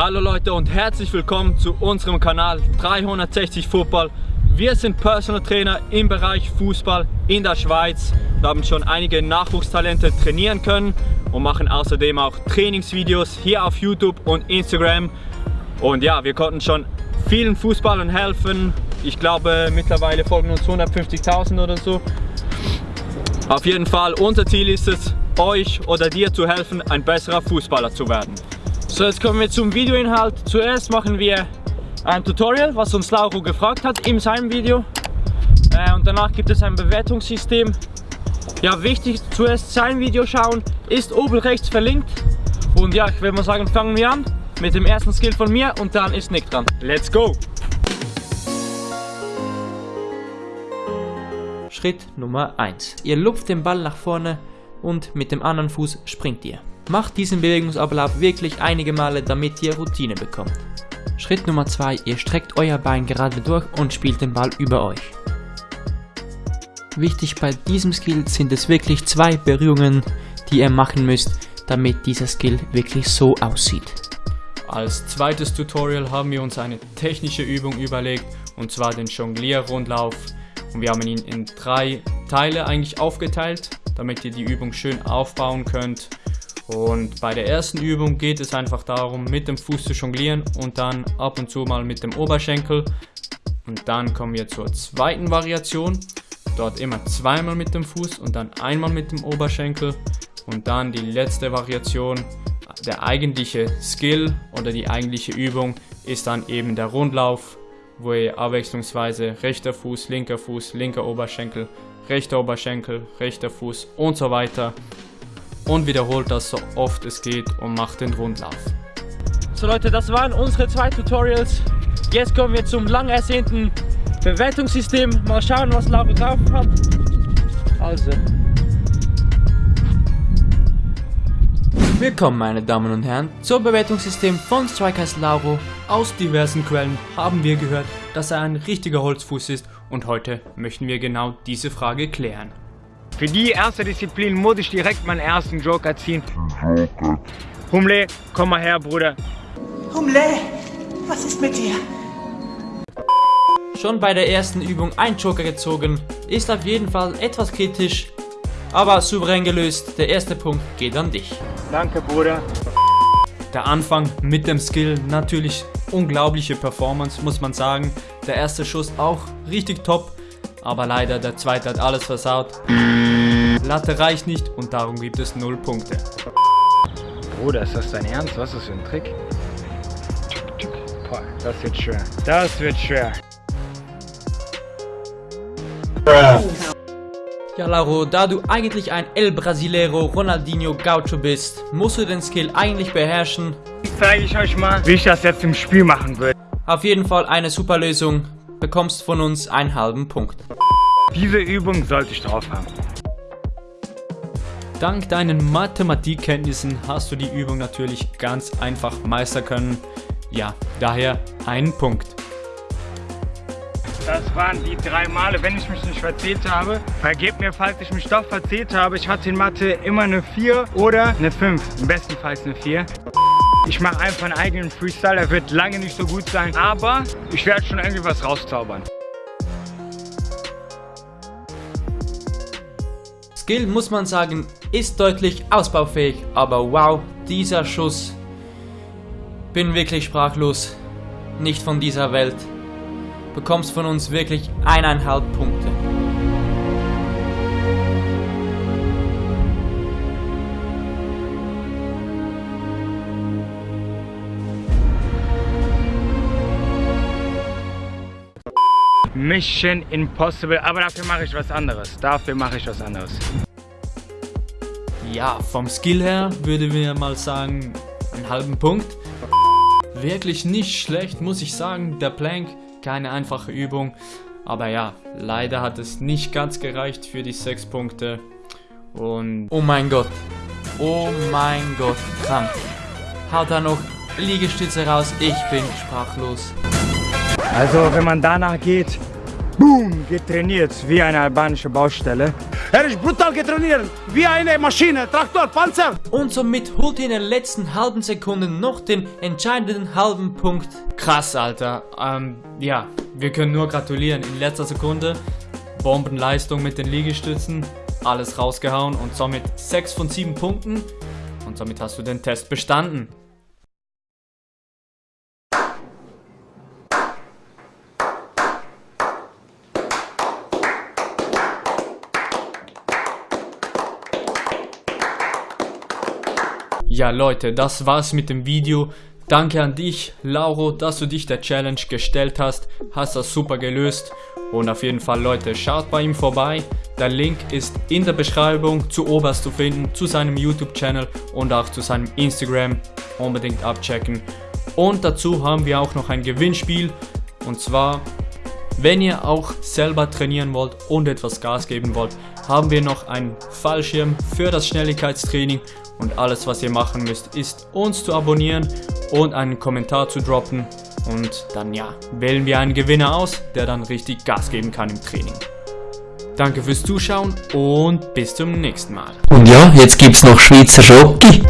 Hallo Leute und herzlich willkommen zu unserem Kanal 360 Football. Wir sind Personal Trainer im Bereich Fußball in der Schweiz. Wir haben schon einige Nachwuchstalente trainieren können und machen außerdem auch Trainingsvideos hier auf YouTube und Instagram. Und ja, wir konnten schon vielen Fußballern helfen. Ich glaube mittlerweile folgen uns 150.000 oder so. Auf jeden Fall, unser Ziel ist es, euch oder dir zu helfen, ein besserer Fußballer zu werden. So, jetzt kommen wir zum Videoinhalt. Zuerst machen wir ein Tutorial, was uns Lauro gefragt hat in seinem Video. Äh, und danach gibt es ein Bewertungssystem. Ja, wichtig, zuerst sein Video schauen, ist oben rechts verlinkt. Und ja, ich würde mal sagen, fangen wir an mit dem ersten Skill von mir und dann ist Nick dran. Let's go! Schritt Nummer 1. Ihr lupft den Ball nach vorne und mit dem anderen Fuß springt ihr. Macht diesen Bewegungsablauf wirklich einige Male, damit ihr Routine bekommt. Schritt Nummer 2, ihr streckt euer Bein gerade durch und spielt den Ball über euch. Wichtig bei diesem Skill sind es wirklich zwei Berührungen, die ihr machen müsst, damit dieser Skill wirklich so aussieht. Als zweites Tutorial haben wir uns eine technische Übung überlegt und zwar den Jonglier-Rundlauf und wir haben ihn in drei Teile eigentlich aufgeteilt, damit ihr die Übung schön aufbauen könnt und bei der ersten Übung geht es einfach darum, mit dem Fuß zu jonglieren und dann ab und zu mal mit dem Oberschenkel. Und dann kommen wir zur zweiten Variation. Dort immer zweimal mit dem Fuß und dann einmal mit dem Oberschenkel. Und dann die letzte Variation, der eigentliche Skill oder die eigentliche Übung ist dann eben der Rundlauf, wo ihr abwechslungsweise rechter Fuß, linker Fuß, linker Oberschenkel, rechter Oberschenkel, rechter Fuß und so weiter und wiederholt das so oft es geht und macht den Rundlauf. So Leute, das waren unsere zwei Tutorials. Jetzt kommen wir zum lang ersehnten Bewertungssystem. Mal schauen, was Laura drauf hat. Also. Willkommen meine Damen und Herren zum Bewertungssystem von Strikers Lauro. Aus diversen Quellen haben wir gehört, dass er ein richtiger Holzfuß ist und heute möchten wir genau diese Frage klären. Für die erste Disziplin muss ich direkt meinen ersten Joker ziehen. Humle, komm mal her, Bruder. Humle, was ist mit dir? Schon bei der ersten Übung ein Joker gezogen, ist auf jeden Fall etwas kritisch, aber souverän gelöst. Der erste Punkt geht an dich. Danke, Bruder. Der Anfang mit dem Skill, natürlich unglaubliche Performance, muss man sagen. Der erste Schuss auch richtig top aber leider der zweite hat alles versaut. Latte reicht nicht und darum gibt es 0 Punkte. Bruder, ist das dein Ernst? Was ist das für ein Trick? Boah, das wird schwer. Das wird schwer. Ja, Lauro, da du eigentlich ein El Brasileiro Ronaldinho Gaucho bist, musst du den Skill eigentlich beherrschen. Zeige ich euch mal, wie ich das jetzt im Spiel machen will. Auf jeden Fall eine super Lösung bekommst von uns einen halben Punkt. Diese Übung sollte ich drauf haben. Dank deinen Mathematikkenntnissen hast du die Übung natürlich ganz einfach meistern können. Ja, daher einen Punkt. Das waren die drei Male, wenn ich mich nicht verzählt habe. Vergebt mir, falls ich mich doch verzählt habe. Ich hatte in Mathe immer eine 4 oder eine 5. Im besten Fall eine 4. Ich mache einfach einen eigenen Freestyle, er wird lange nicht so gut sein, aber ich werde schon irgendwie was rauszaubern. Skill muss man sagen, ist deutlich ausbaufähig, aber wow, dieser Schuss. Bin wirklich sprachlos. Nicht von dieser Welt. Bekommst von uns wirklich eineinhalb Punkte. Mission Impossible, aber dafür mache ich was anderes. Dafür mache ich was anderes. Ja, vom Skill her würde wir mal sagen, einen halben Punkt. Wirklich nicht schlecht, muss ich sagen. Der Plank, keine einfache Übung. Aber ja, leider hat es nicht ganz gereicht für die 6 Punkte. Und... Oh mein Gott. Oh mein Gott, krank. Haut da noch Liegestütze raus, ich bin sprachlos. Also wenn man danach geht, boom, getrainiert wie eine albanische Baustelle. Er ist brutal getrainiert, wie eine Maschine, Traktor, Panzer. Und somit holt ihr in den letzten halben Sekunden noch den entscheidenden halben Punkt. Krass, Alter. Ähm, ja, wir können nur gratulieren. In letzter Sekunde Bombenleistung mit den Liegestützen, alles rausgehauen und somit 6 von 7 Punkten. Und somit hast du den Test bestanden. Ja Leute, das war's mit dem Video. Danke an dich, Lauro, dass du dich der Challenge gestellt hast. Hast das super gelöst. Und auf jeden Fall, Leute, schaut bei ihm vorbei. Der Link ist in der Beschreibung zu oberst zu finden, zu seinem YouTube-Channel und auch zu seinem Instagram. Unbedingt abchecken. Und dazu haben wir auch noch ein Gewinnspiel. Und zwar, wenn ihr auch selber trainieren wollt und etwas Gas geben wollt, haben wir noch einen Fallschirm für das Schnelligkeitstraining. Und alles, was ihr machen müsst, ist uns zu abonnieren und einen Kommentar zu droppen. Und dann ja, wählen wir einen Gewinner aus, der dann richtig Gas geben kann im Training. Danke fürs Zuschauen und bis zum nächsten Mal. Und ja, jetzt gibt's noch Schweizer Schoki.